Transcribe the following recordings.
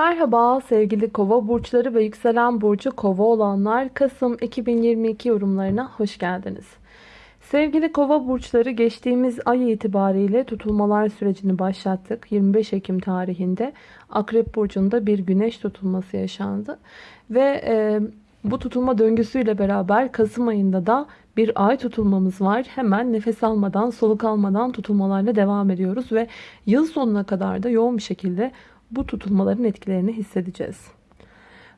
Merhaba sevgili kova burçları ve yükselen burcu kova olanlar Kasım 2022 yorumlarına hoş geldiniz. Sevgili kova burçları geçtiğimiz ay itibariyle tutulmalar sürecini başlattık. 25 Ekim tarihinde Akrep Burcu'nda bir güneş tutulması yaşandı. Ve e, bu tutulma döngüsüyle beraber Kasım ayında da bir ay tutulmamız var. Hemen nefes almadan, soluk almadan tutulmalarla devam ediyoruz ve yıl sonuna kadar da yoğun bir şekilde bu tutulmaların etkilerini hissedeceğiz.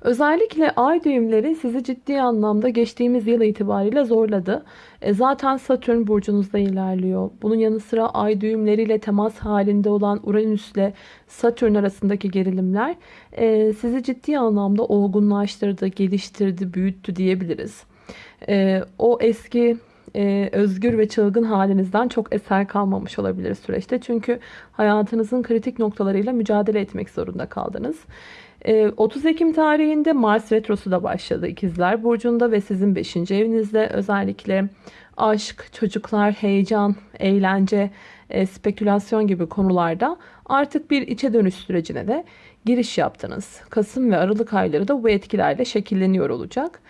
Özellikle ay düğümleri sizi ciddi anlamda geçtiğimiz yıl itibariyle zorladı. E zaten Satürn burcunuzda ilerliyor. Bunun yanı sıra ay düğümleriyle temas halinde olan Uranüs ile Satürn arasındaki gerilimler e, sizi ciddi anlamda olgunlaştırdı, geliştirdi, büyüttü diyebiliriz. E, o eski e, özgür ve çılgın halinizden çok eser kalmamış olabilir süreçte. Çünkü hayatınızın kritik noktalarıyla mücadele etmek zorunda kaldınız. 30 Ekim tarihinde Mars Retrosu da başladı İkizler Burcu'nda ve sizin 5. evinizde özellikle aşk, çocuklar, heyecan, eğlence, spekülasyon gibi konularda artık bir içe dönüş sürecine de giriş yaptınız. Kasım ve Aralık ayları da bu etkilerle şekilleniyor olacak.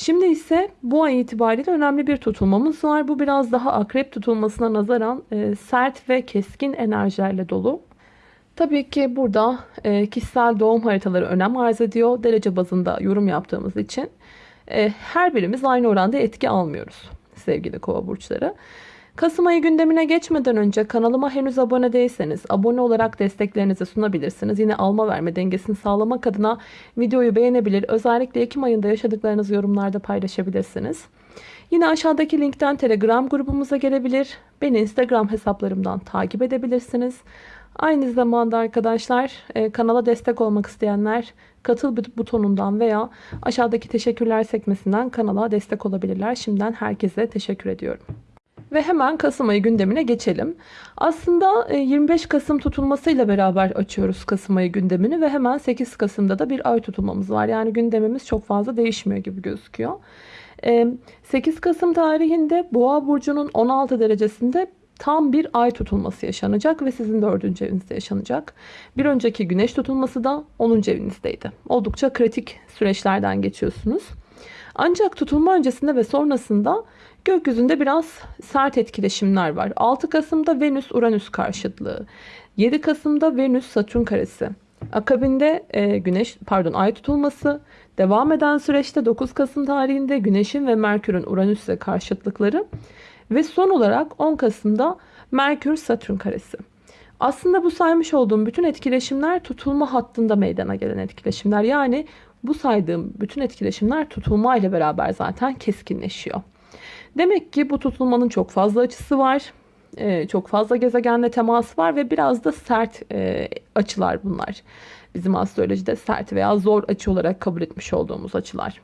Şimdi ise bu ay itibariyle önemli bir tutulmamız var. Bu biraz daha akrep tutulmasına nazaran sert ve keskin enerjilerle dolu. Tabii ki burada e, kişisel doğum haritaları önem arz ediyor. Derece bazında yorum yaptığımız için e, her birimiz aynı oranda etki almıyoruz sevgili kova burçları. Kasım ayı gündemine geçmeden önce kanalıma henüz abone değilseniz abone olarak desteklerinizi sunabilirsiniz. Yine alma verme dengesini sağlamak adına videoyu beğenebilir. Özellikle Ekim ayında yaşadıklarınızı yorumlarda paylaşabilirsiniz. Yine aşağıdaki linkten Telegram grubumuza gelebilir. Beni Instagram hesaplarımdan takip edebilirsiniz. Aynı zamanda arkadaşlar e, kanala destek olmak isteyenler katıl butonundan veya aşağıdaki teşekkürler sekmesinden kanala destek olabilirler. Şimdiden herkese teşekkür ediyorum. Ve hemen Kasım ayı gündemine geçelim. Aslında 25 e, Kasım tutulmasıyla beraber açıyoruz Kasım ayı gündemini ve hemen 8 Kasım'da da bir ay tutulmamız var. Yani gündemimiz çok fazla değişmiyor gibi gözüküyor. 8 e, Kasım tarihinde Boğa burcunun 16 derecesinde tam bir ay tutulması yaşanacak ve sizin dördüncü evinizde yaşanacak. Bir önceki güneş tutulması da 10. evinizdeydi. Oldukça kritik süreçlerden geçiyorsunuz. Ancak tutulma öncesinde ve sonrasında gökyüzünde biraz sert etkileşimler var. 6 Kasım'da Venüs-Uranüs karşıtlığı, 7 Kasım'da Venüs-Satürn karesi, akabinde e, güneş pardon ay tutulması, devam eden süreçte 9 Kasım tarihinde Güneş'in ve Merkür'ün Uranüs'e karşıtlıkları ve son olarak 10 Kasım'da Merkür Satürn karesi. Aslında bu saymış olduğum bütün etkileşimler tutulma hattında meydana gelen etkileşimler. Yani bu saydığım bütün etkileşimler tutulma ile beraber zaten keskinleşiyor. Demek ki bu tutulmanın çok fazla açısı var. Ee, çok fazla gezegenle teması var ve biraz da sert e, açılar bunlar. Bizim astrolojide sert veya zor açı olarak kabul etmiş olduğumuz açılar.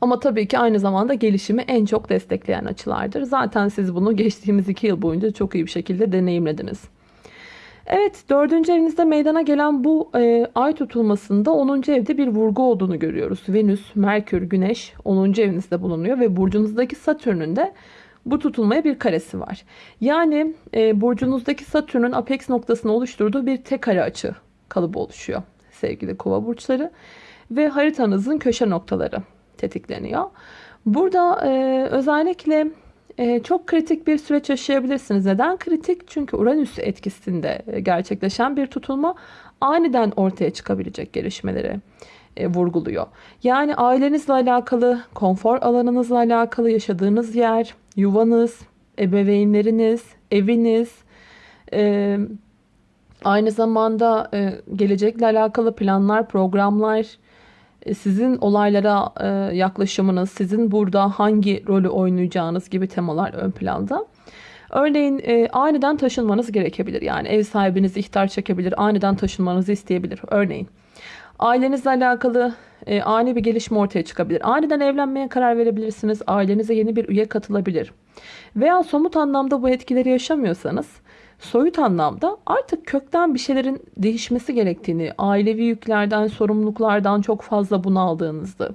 Ama tabii ki aynı zamanda gelişimi en çok destekleyen açılardır. Zaten siz bunu geçtiğimiz iki yıl boyunca çok iyi bir şekilde deneyimlediniz. Evet dördüncü evinizde meydana gelen bu e, ay tutulmasında 10. evde bir vurgu olduğunu görüyoruz. Venüs, Merkür, Güneş 10. evinizde bulunuyor ve burcunuzdaki Satürn'ün de bu tutulmaya bir karesi var. Yani e, burcunuzdaki Satürn'ün apex noktasını oluşturduğu bir tek kare açı kalıbı oluşuyor sevgili kova burçları. Ve haritanızın köşe noktaları tetikleniyor. Burada e, özellikle çok kritik bir süreç yaşayabilirsiniz. Neden kritik? Çünkü Uranüs etkisinde e, gerçekleşen bir tutulma aniden ortaya çıkabilecek gelişmeleri e, vurguluyor. Yani ailenizle alakalı, konfor alanınızla alakalı yaşadığınız yer, yuvanız, ebeveynleriniz, eviniz, e, aynı zamanda gelecekle alakalı planlar, programlar, sizin olaylara e, yaklaşımınız, sizin burada hangi rolü oynayacağınız gibi temalar ön planda. Örneğin e, aniden taşınmanız gerekebilir. Yani ev sahibiniz ihtar çekebilir, aniden taşınmanızı isteyebilir. Örneğin ailenizle alakalı e, ani bir gelişme ortaya çıkabilir. Aniden evlenmeye karar verebilirsiniz. Ailenize yeni bir üye katılabilir. Veya somut anlamda bu etkileri yaşamıyorsanız soyut anlamda artık kökten bir şeylerin değişmesi gerektiğini, ailevi yüklerden, sorumluluklardan çok fazla bunaldığınızı,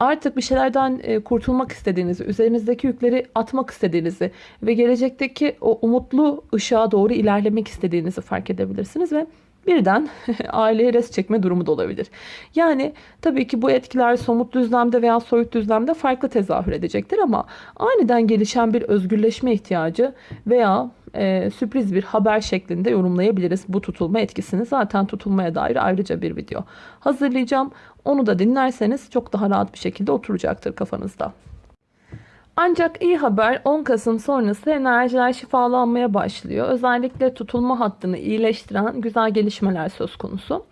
artık bir şeylerden e, kurtulmak istediğinizi, üzerinizdeki yükleri atmak istediğinizi ve gelecekteki o umutlu ışığa doğru ilerlemek istediğinizi fark edebilirsiniz ve birden aileye res çekme durumu da olabilir. Yani tabii ki bu etkiler somut düzlemde veya soyut düzlemde farklı tezahür edecektir ama aniden gelişen bir özgürleşme ihtiyacı veya e, sürpriz bir haber şeklinde yorumlayabiliriz bu tutulma etkisini. Zaten tutulmaya dair ayrıca bir video hazırlayacağım. Onu da dinlerseniz çok daha rahat bir şekilde oturacaktır kafanızda. Ancak iyi haber 10 Kasım sonrası enerjiler şifalanmaya başlıyor. Özellikle tutulma hattını iyileştiren güzel gelişmeler söz konusu.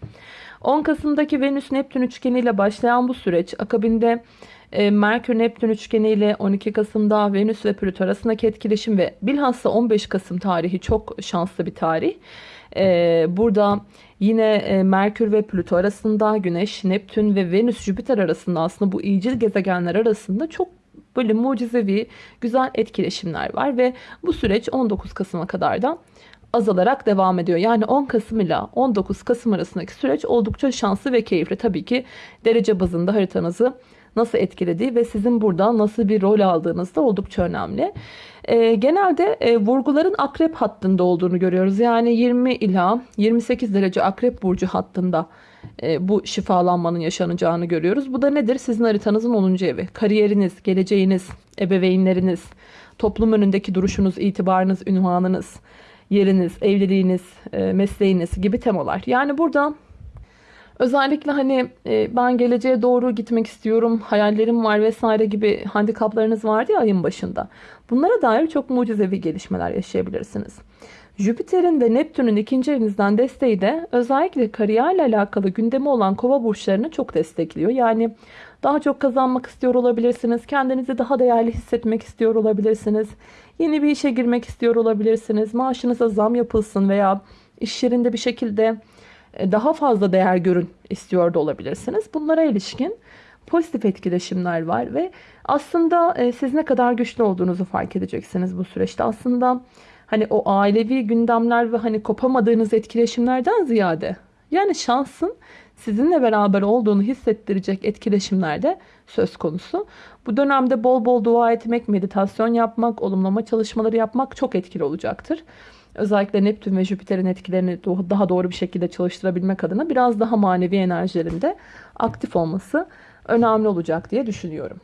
10 Kasım'daki Venüs-Neptün üçgeniyle başlayan bu süreç akabinde e, Merkür-Neptün üçgeniyle 12 Kasım'da Venüs ve Plüto arasındaki etkileşim ve bilhassa 15 Kasım tarihi çok şanslı bir tarih. E, burada yine e, Merkür ve Plüto arasında Güneş, Neptün ve Venüs, Jüpiter arasında aslında bu iyicil gezegenler arasında çok böyle mucizevi güzel etkileşimler var ve bu süreç 19 Kasım'a kadar da azalarak devam ediyor. Yani 10 Kasım ile 19 Kasım arasındaki süreç oldukça şanslı ve keyifli. Tabii ki derece bazında haritanızı nasıl etkilediği ve sizin burada nasıl bir rol aldığınız da oldukça önemli. E, genelde e, vurguların akrep hattında olduğunu görüyoruz. Yani 20 ila 28 derece akrep burcu hattında e, bu şifalanmanın yaşanacağını görüyoruz. Bu da nedir? Sizin haritanızın 10. evi. Kariyeriniz, geleceğiniz, ebeveynleriniz, toplum önündeki duruşunuz, itibarınız, ünvanınız, yeriniz, evliliğiniz, e, mesleğiniz gibi temalar. Yani burada özellikle hani e, ben geleceğe doğru gitmek istiyorum, hayallerim var vesaire gibi handikaplarınız vardı ya ayın başında. Bunlara dair çok mucizevi gelişmeler yaşayabilirsiniz. Jüpiter'in ve Neptün'ün ikinci evinizden desteği de özellikle kariyerle alakalı gündemi olan kova burçlarını çok destekliyor. Yani daha çok kazanmak istiyor olabilirsiniz. Kendinizi daha değerli hissetmek istiyor olabilirsiniz. Yeni bir işe girmek istiyor olabilirsiniz. Maaşınıza zam yapılsın veya iş yerinde bir şekilde daha fazla değer görün istiyor da olabilirsiniz. Bunlara ilişkin pozitif etkileşimler var ve aslında e, siz ne kadar güçlü olduğunuzu fark edeceksiniz bu süreçte. Aslında hani o ailevi gündemler ve hani kopamadığınız etkileşimlerden ziyade yani şansın sizinle beraber olduğunu hissettirecek etkileşimler de söz konusu. Bu dönemde bol bol dua etmek, meditasyon yapmak, olumlama çalışmaları yapmak çok etkili olacaktır. Özellikle Neptün ve Jüpiter'in etkilerini daha doğru bir şekilde çalıştırabilmek adına biraz daha manevi enerjilerinde aktif olması önemli olacak diye düşünüyorum.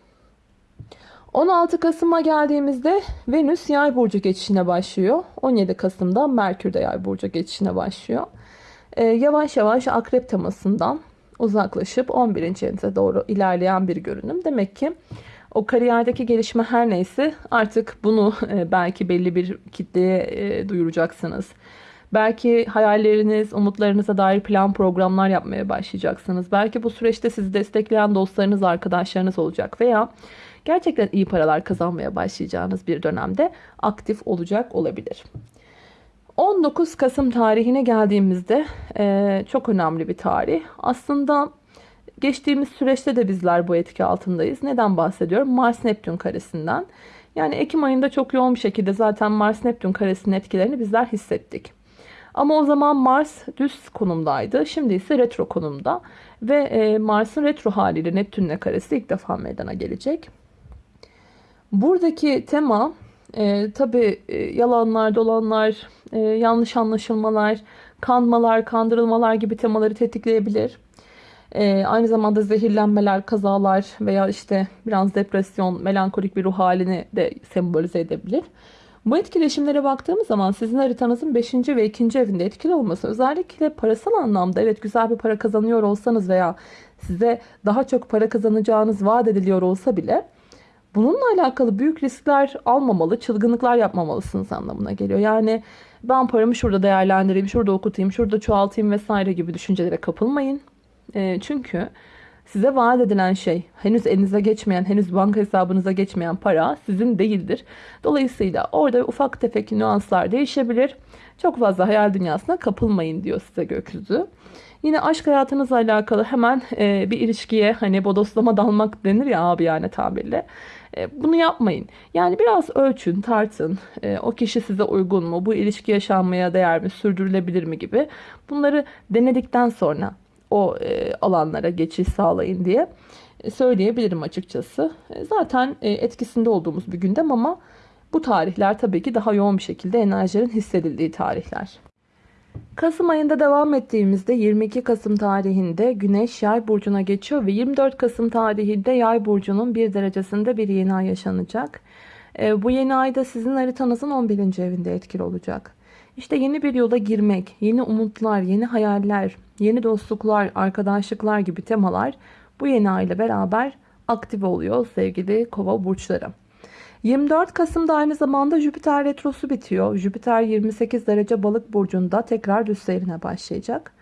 16 Kasım'a geldiğimizde Venüs yay burcu geçişine başlıyor. 17 Kasım'da Merkür de yay burcu geçişine başlıyor. Ee, yavaş yavaş akrep temasından uzaklaşıp 11. evinize doğru ilerleyen bir görünüm. Demek ki o kariyerdeki gelişme her neyse artık bunu e, belki belli bir kitleye e, duyuracaksınız. Belki hayalleriniz, umutlarınıza dair plan programlar yapmaya başlayacaksınız. Belki bu süreçte sizi destekleyen dostlarınız, arkadaşlarınız olacak veya gerçekten iyi paralar kazanmaya başlayacağınız bir dönemde aktif olacak olabilir. 19 Kasım tarihine geldiğimizde e, çok önemli bir tarih. Aslında geçtiğimiz süreçte de bizler bu etki altındayız. Neden bahsediyorum? Mars-Neptün karesinden. Yani Ekim ayında çok yoğun bir şekilde zaten Mars-Neptün karesinin etkilerini bizler hissettik. Ama o zaman Mars düz konumdaydı. Şimdi ise retro konumda. Ve e, Mars'ın retro haliyle Neptün'le karesi ilk defa meydana gelecek. Buradaki tema e, tabi e, yalanlar, dolanlar, e, yanlış anlaşılmalar, kanmalar, kandırılmalar gibi temaları tetikleyebilir. E, aynı zamanda zehirlenmeler, kazalar veya işte biraz depresyon, melankolik bir ruh halini de sembolize edebilir. Bu etkileşimlere baktığımız zaman sizin haritanızın 5. ve 2. evinde etkili olması özellikle parasal anlamda evet güzel bir para kazanıyor olsanız veya size daha çok para kazanacağınız vaat ediliyor olsa bile Bununla alakalı büyük riskler almamalı, çılgınlıklar yapmamalısınız anlamına geliyor. Yani ben paramı şurada değerlendireyim, şurada okutayım, şurada çoğaltayım vesaire gibi düşüncelere kapılmayın. E, çünkü size vaat edilen şey henüz elinize geçmeyen, henüz banka hesabınıza geçmeyen para sizin değildir. Dolayısıyla orada ufak tefek nüanslar değişebilir. Çok fazla hayal dünyasına kapılmayın diyor size gökyüzü. Yine aşk hayatınızla alakalı hemen e, bir ilişkiye hani bodoslama dalmak denir ya abi yani tabirle. E, bunu yapmayın. Yani biraz ölçün, tartın. E, o kişi size uygun mu? Bu ilişki yaşanmaya değer mi? Sürdürülebilir mi gibi. Bunları denedikten sonra o e, alanlara geçiş sağlayın diye söyleyebilirim açıkçası. Zaten etkisinde olduğumuz bir gündem ama bu tarihler tabii ki daha yoğun bir şekilde enerjilerin hissedildiği tarihler. Kasım ayında devam ettiğimizde 22 Kasım tarihinde Güneş Yay burcuna geçiyor ve 24 Kasım tarihinde Yay burcunun bir derecesinde bir yeni ay yaşanacak. E, bu yeni ayda sizin haritanızın 11. evinde etkili olacak. İşte yeni bir yola girmek, yeni umutlar, yeni hayaller, yeni dostluklar, arkadaşlıklar gibi temalar bu yeni ay ile beraber aktif oluyor sevgili kova burçları. 24 Kasım'da aynı zamanda Jüpiter retrosu bitiyor. Jüpiter 28 derece balık burcunda tekrar düz seyrine başlayacak.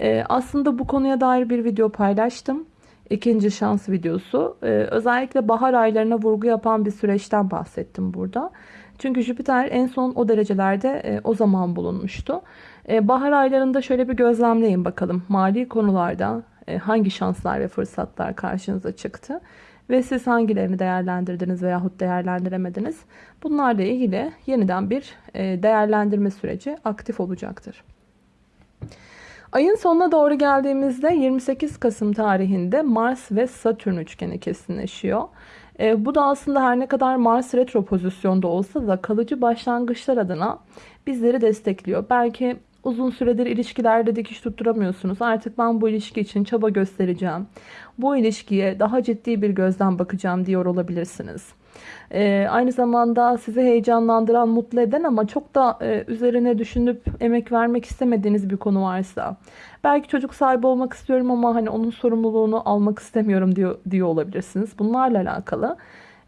Ee, aslında bu konuya dair bir video paylaştım. İkinci şans videosu. Ee, özellikle bahar aylarına vurgu yapan bir süreçten bahsettim burada. Çünkü Jüpiter en son o derecelerde e, o zaman bulunmuştu. E, bahar aylarında şöyle bir gözlemleyin bakalım. Mali konularda e, hangi şanslar ve fırsatlar karşınıza çıktı? Ve siz hangilerini değerlendirdiniz veyahut değerlendiremediniz? Bunlarla ilgili yeniden bir e, değerlendirme süreci aktif olacaktır. Ayın sonuna doğru geldiğimizde 28 Kasım tarihinde Mars ve Satürn üçgeni kesinleşiyor. E, bu da aslında her ne kadar Mars retro pozisyonda olsa da kalıcı başlangıçlar adına bizleri destekliyor. Belki uzun süredir ilişkilerde dikiş tutturamıyorsunuz. Artık ben bu ilişki için çaba göstereceğim. Bu ilişkiye daha ciddi bir gözden bakacağım diyor olabilirsiniz. Ee, aynı zamanda sizi heyecanlandıran, mutlu eden ama çok da e, üzerine düşünüp emek vermek istemediğiniz bir konu varsa. Belki çocuk sahibi olmak istiyorum ama hani onun sorumluluğunu almak istemiyorum diyor, diyor olabilirsiniz. Bunlarla alakalı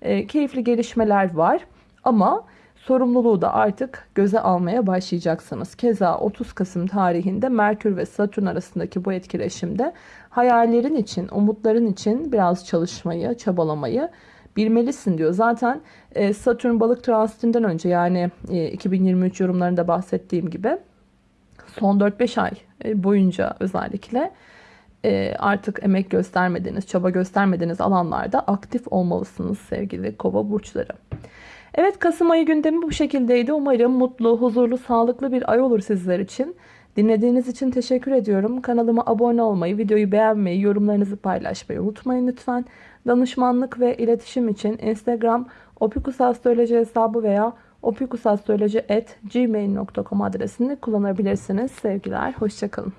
e, keyifli gelişmeler var ama sorumluluğu da artık göze almaya başlayacaksınız. Keza 30 Kasım tarihinde Merkür ve Satürn arasındaki bu etkileşimde hayallerin için, umutların için biraz çalışmayı, çabalamayı bilmelisin diyor. Zaten e, Satürn balık transitinden önce yani 2023 e, yorumlarında bahsettiğim gibi son 4-5 ay e, boyunca özellikle artık emek göstermediğiniz, çaba göstermediğiniz alanlarda aktif olmalısınız sevgili kova burçları. Evet Kasım ayı gündemi bu şekildeydi. Umarım mutlu, huzurlu, sağlıklı bir ay olur sizler için. Dinlediğiniz için teşekkür ediyorum. Kanalıma abone olmayı, videoyu beğenmeyi, yorumlarınızı paylaşmayı unutmayın lütfen. Danışmanlık ve iletişim için Instagram opikusastroloji hesabı veya opikusastroloji.gmail.com adresini kullanabilirsiniz. Sevgiler, hoşçakalın.